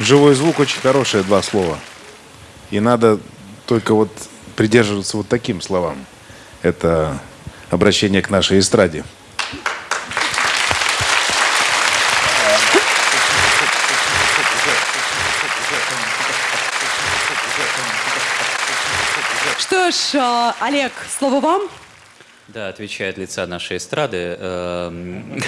Живой звук очень хорошие два слова. И надо только вот придерживаться вот таким словам. Это обращение к нашей эстраде. Что ж, э, Олег, слово вам. Да, отвечает лица нашей эстрады. Эм,